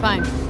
Fine.